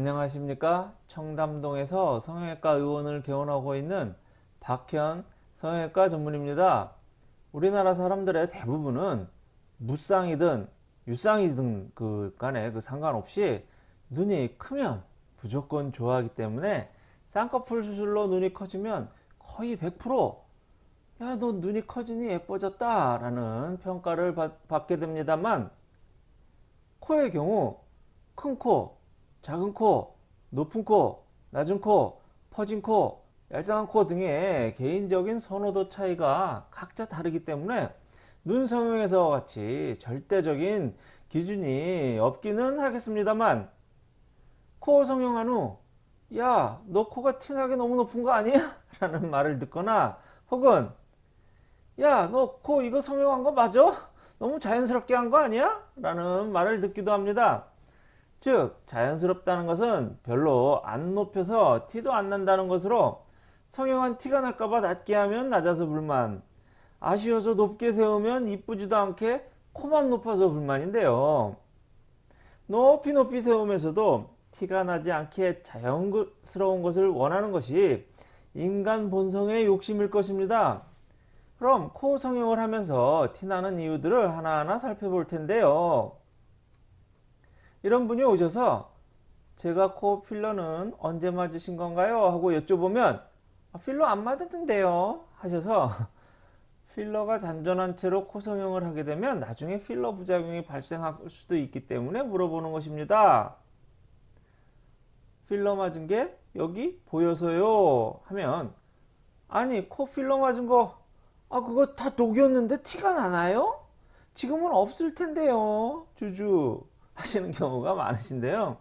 안녕하십니까? 청담동에서 성형외과 의원을 개원하고 있는 박현 성형외과 전문입니다. 우리나라 사람들의 대부분은 무쌍이든 유쌍이든 그 간에 그 상관없이 눈이 크면 무조건 좋아하기 때문에 쌍꺼풀 수술로 눈이 커지면 거의 100%야 너 눈이 커지니 예뻐졌다 라는 평가를 받, 받게 됩니다만 코의 경우 큰 코 작은 코, 높은 코, 낮은 코, 퍼진 코, 얄쌍한 코 등의 개인적인 선호도 차이가 각자 다르기 때문에 눈 성형에서 같이 절대적인 기준이 없기는 하겠습니다만 코 성형한 후 야 너 코가 티나게 너무 높은 거 아니야? 라는 말을 듣거나 혹은 야 너 코 이거 성형한 거 맞아? 너무 자연스럽게 한 거 아니야? 라는 말을 듣기도 합니다. 즉 자연스럽다는 것은 별로 안 높여서 티도 안 난다는 것으로 성형한 티가 날까봐 낮게 하면 낮아서 불만 아쉬워서 높게 세우면 이쁘지도 않게 코만 높아서 불만인데요. 높이 높이 세우면서도 티가 나지 않게 자연스러운 것을 원하는 것이 인간 본성의 욕심일 것입니다. 그럼 코 성형을 하면서 티나는 이유들을 하나하나 살펴볼 텐데요 이런 분이 오셔서 제가 코 필러는 언제 맞으신 건가요? 하고 여쭤보면 아, 필러 안 맞았던데요 하셔서 필러가 잔존한 채로 코 성형을 하게 되면 나중에 필러 부작용이 발생할 수도 있기 때문에 물어보는 것입니다. 필러 맞은 게 여기 보여서요 하면 아니 코 필러 맞은 거 아 그거 다 녹였는데 티가 나나요? 지금은 없을 텐데요 주주 하시는 경우가 많으신데요.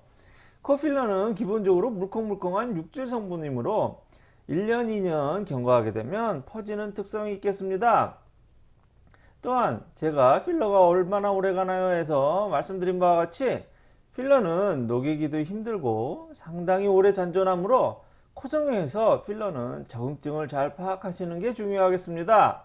코필러는 기본적으로 물컹물컹한 육질 성분이므로 1년 2년 경과하게 되면 퍼지는 특성이 있겠습니다. 또한 제가 필러가 얼마나 오래 가나요 해서 말씀드린 바와 같이 필러는 녹이기도 힘들고 상당히 오래 잔존하므로 코성형에서 필러는 적응증을 잘 파악하시는 게 중요하겠습니다.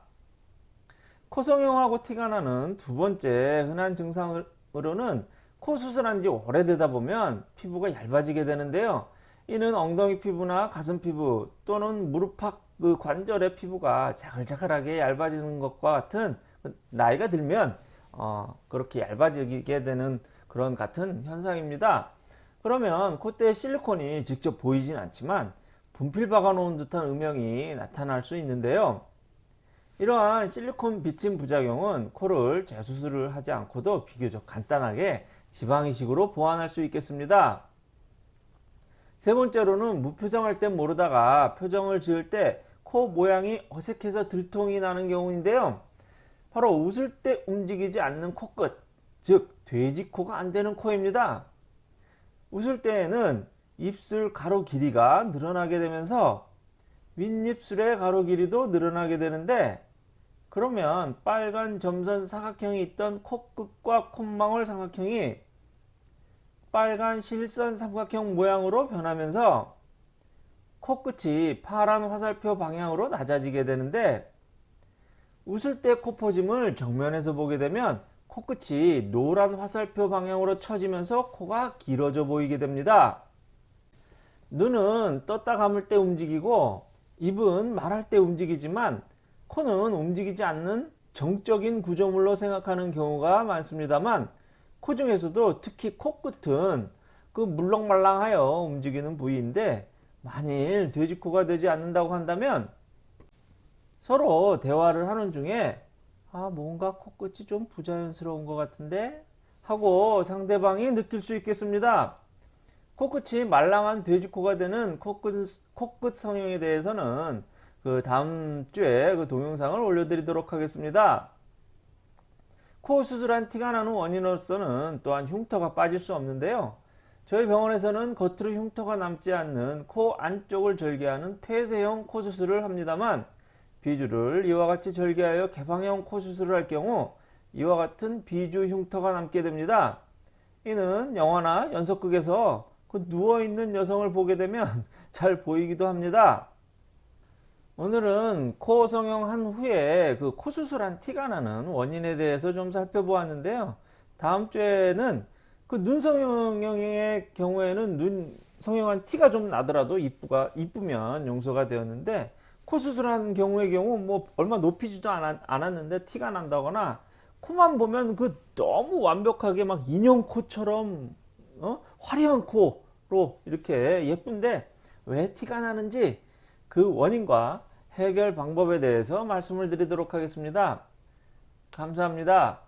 코성형하고 티가 나는 두 번째 흔한 증상으로는 코 수술한 지 오래되다 보면 피부가 얇아지게 되는데요. 이는 엉덩이 피부나 가슴 피부 또는 무릎팍 그 관절의 피부가 자글자글하게 얇아지는 것과 같은 그 나이가 들면 어, 그렇게 얇아지게 되는 그런 같은 현상입니다. 그러면 콧대에 실리콘이 직접 보이진 않지만 분필 박아 놓은 듯한 음영이 나타날 수 있는데요. 이러한 실리콘 비침 부작용은 코를 재수술을 하지 않고도 비교적 간단하게 지방이식으로 보완할 수 있겠습니다. 세 번째로는 무표정할 땐 모르다가 표정을 지을 때 코 모양이 어색해서 들통이 나는 경우인데요. 바로 웃을 때 움직이지 않는 코끝, 즉 돼지코가 안 되는 코입니다. 웃을 때에는 입술 가로 길이가 늘어나게 되면서 윗입술의 가로 길이도 늘어나게 되는데 그러면 빨간 점선 사각형이 있던 코끝과 콧망울 사각형이 빨간 실선 삼각형 모양으로 변하면서 코끝이 파란 화살표 방향으로 낮아지게 되는데 웃을 때 코퍼짐을 정면에서 보게 되면 코끝이 노란 화살표 방향으로 처지면서 코가 길어져 보이게 됩니다. 눈은 떴다 감을 때 움직이고 입은 말할 때 움직이지만 코는 움직이지 않는 정적인 구조물로 생각하는 경우가 많습니다만 코 중에서도 특히 코끝은 그 물렁말랑하여 움직이는 부위인데 만일 돼지코가 되지 않는다고 한다면 서로 대화를 하는 중에 아 뭔가 코끝이 좀 부자연스러운 것 같은데 하고 상대방이 느낄 수 있겠습니다. 코끝이 말랑한 돼지코가 되는 코끝, 코끝 성형에 대해서는 그 다음 주에 그 동영상을 올려드리도록 하겠습니다. 코 수술한 티가 나는 원인으로서는 또한 흉터가 빠질 수 없는데요. 저희 병원에서는 겉으로 흉터가 남지 않는 코 안쪽을 절개하는 폐쇄형 코 수술을 합니다만 비주를 이와 같이 절개하여 개방형 코 수술을 할 경우 이와 같은 비주 흉터가 남게 됩니다. 이는 영화나 연속극에서 그 누워있는 여성을 보게 되면 잘 보이기도 합니다. 오늘은 코 성형한 후에 그 코 수술한 티가 나는 원인에 대해서 좀 살펴보았는데요. 다음 주에는 그 눈 성형의 경우에는 눈 성형한 티가 좀 나더라도 이쁘가 이쁘면 용서가 되었는데 코 수술한 경우의 경우 뭐 얼마 높이지도 않았, 않았는데 티가 난다거나 코만 보면 그 너무 완벽하게 막 인형 코처럼 어? 화려한 코로 이렇게 예쁜데 왜 티가 나는지 그 원인과 해결 방법에 대해서 말씀을 드리도록 하겠습니다. 감사합니다.